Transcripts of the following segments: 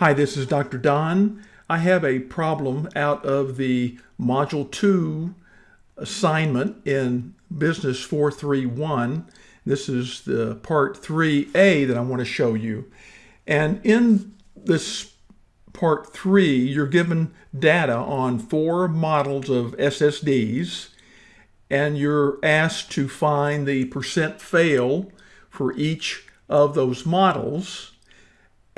Hi, this is Dr. Don. I have a problem out of the Module 2 assignment in Business 431. This is the Part 3A that I want to show you. And in this Part 3, you're given data on four models of SSDs, and you're asked to find the percent fail for each of those models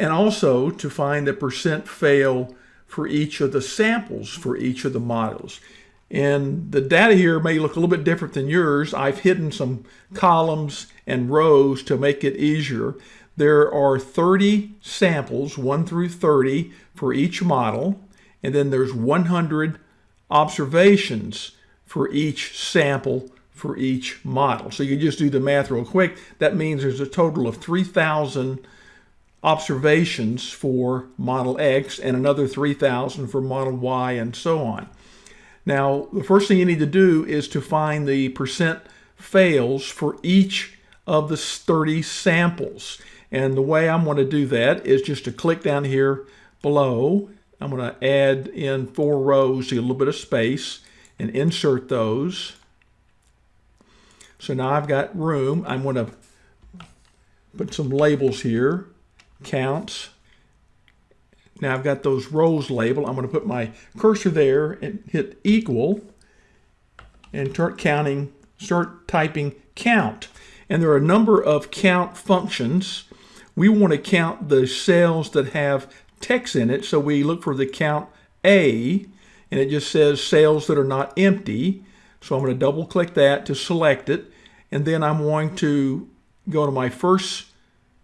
and also to find the percent fail for each of the samples for each of the models. And the data here may look a little bit different than yours. I've hidden some columns and rows to make it easier. There are 30 samples, 1 through 30, for each model, and then there's 100 observations for each sample for each model. So you just do the math real quick. That means there's a total of 3,000 observations for Model X and another 3,000 for Model Y and so on. Now, the first thing you need to do is to find the percent fails for each of the 30 samples. And the way I'm going to do that is just to click down here below. I'm going to add in four rows to get a little bit of space and insert those. So now I've got room. I'm going to put some labels here counts. Now I've got those rows labeled. I'm going to put my cursor there and hit equal and start counting, start typing count. And there are a number of count functions. We want to count the cells that have text in it. So we look for the count A and it just says cells that are not empty. So I'm going to double click that to select it. And then I'm going to go to my first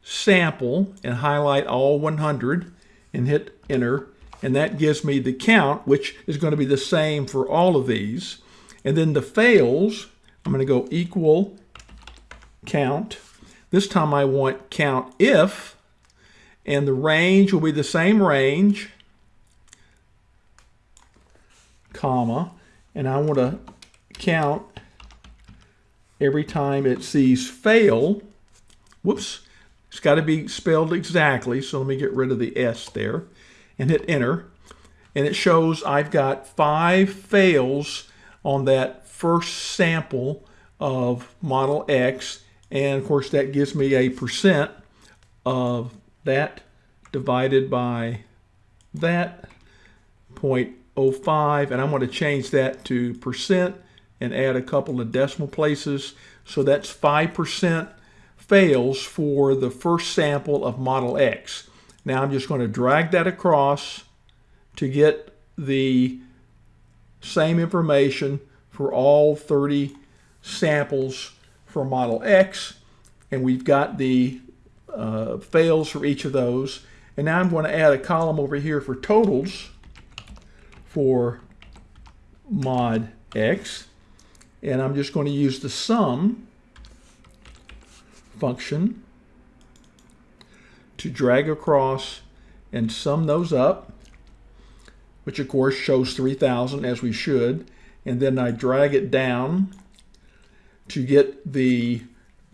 sample and highlight all 100 and hit enter. And that gives me the count which is going to be the same for all of these. And then the fails I'm going to go equal count. This time I want count if and the range will be the same range comma and I want to count every time it sees fail. Whoops it's got to be spelled exactly, so let me get rid of the S there and hit enter. And it shows I've got five fails on that first sample of Model X. And of course, that gives me a percent of that divided by that 0.05. And I'm going to change that to percent and add a couple of decimal places. So that's 5% fails for the first sample of Model X. Now I'm just going to drag that across to get the same information for all 30 samples for Model X. And we've got the uh, fails for each of those. And now I'm going to add a column over here for totals for mod X. And I'm just going to use the sum function to drag across and sum those up, which of course shows 3,000 as we should. And then I drag it down to get the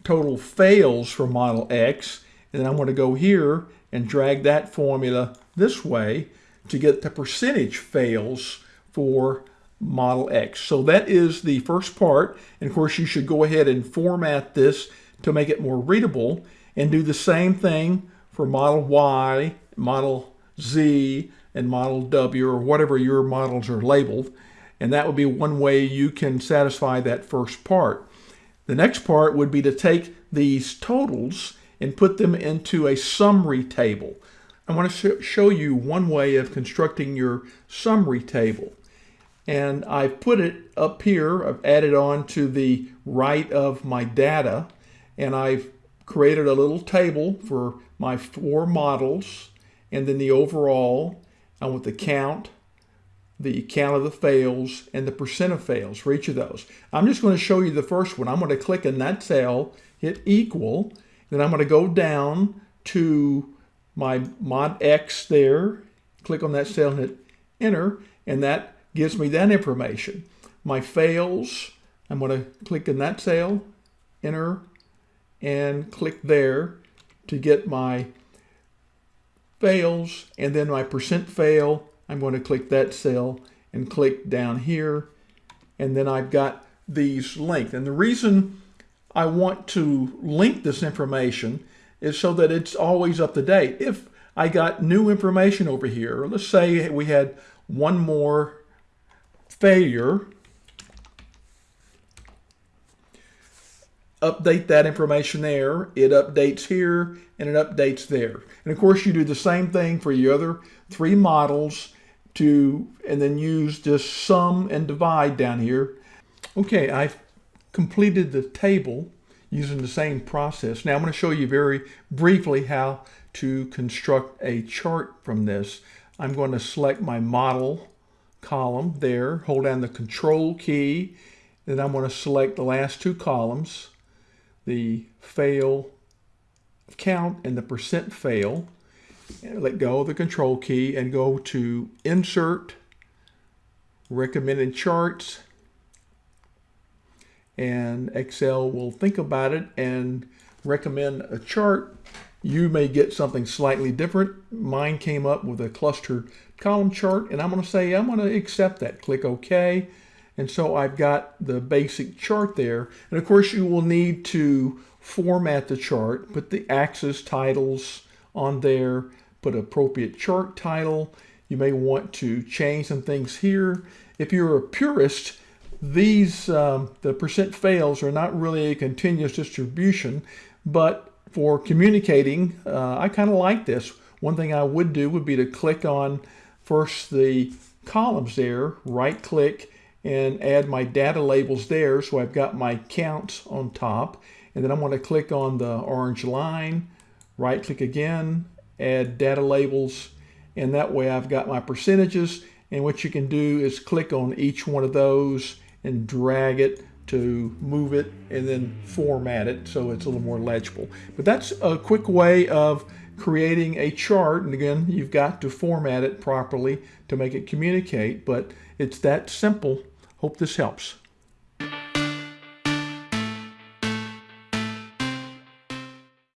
total fails for Model X. And then I'm going to go here and drag that formula this way to get the percentage fails for Model X. So that is the first part. And of course, you should go ahead and format this to make it more readable and do the same thing for Model Y, Model Z, and Model W, or whatever your models are labeled. And that would be one way you can satisfy that first part. The next part would be to take these totals and put them into a summary table. I want to show you one way of constructing your summary table. And I've put it up here, I've added on to the right of my data and I've created a little table for my four models and then the overall and with the count, the count of the fails, and the percent of fails for each of those. I'm just going to show you the first one. I'm going to click in that cell, hit equal, then I'm going to go down to my mod X there, click on that cell and hit enter, and that gives me that information. My fails, I'm going to click in that cell, enter, and click there to get my fails, and then my percent fail, I'm going to click that cell and click down here, and then I've got these linked. And the reason I want to link this information is so that it's always up to date. If I got new information over here, let's say we had one more failure, update that information there, it updates here, and it updates there. And of course you do the same thing for your other three models to, and then use just sum and divide down here. Okay, I've completed the table using the same process. Now I'm going to show you very briefly how to construct a chart from this. I'm going to select my model column there, hold down the control key, then I'm going to select the last two columns, the fail count and the percent fail. And let go of the control key and go to insert recommended charts and Excel will think about it and recommend a chart. You may get something slightly different. Mine came up with a clustered column chart and I'm going to say I'm going to accept that. Click OK. And so I've got the basic chart there. And of course you will need to format the chart, put the axis titles on there, put appropriate chart title. You may want to change some things here. If you're a purist, these, um, the percent fails are not really a continuous distribution, but for communicating, uh, I kind of like this. One thing I would do would be to click on first the columns there, right click and add my data labels there. So I've got my counts on top and then I'm going to click on the orange line, right click again, add data labels and that way I've got my percentages and what you can do is click on each one of those and drag it to move it and then format it so it's a little more legible. But that's a quick way of creating a chart. And again, you've got to format it properly to make it communicate, but it's that simple. Hope this helps.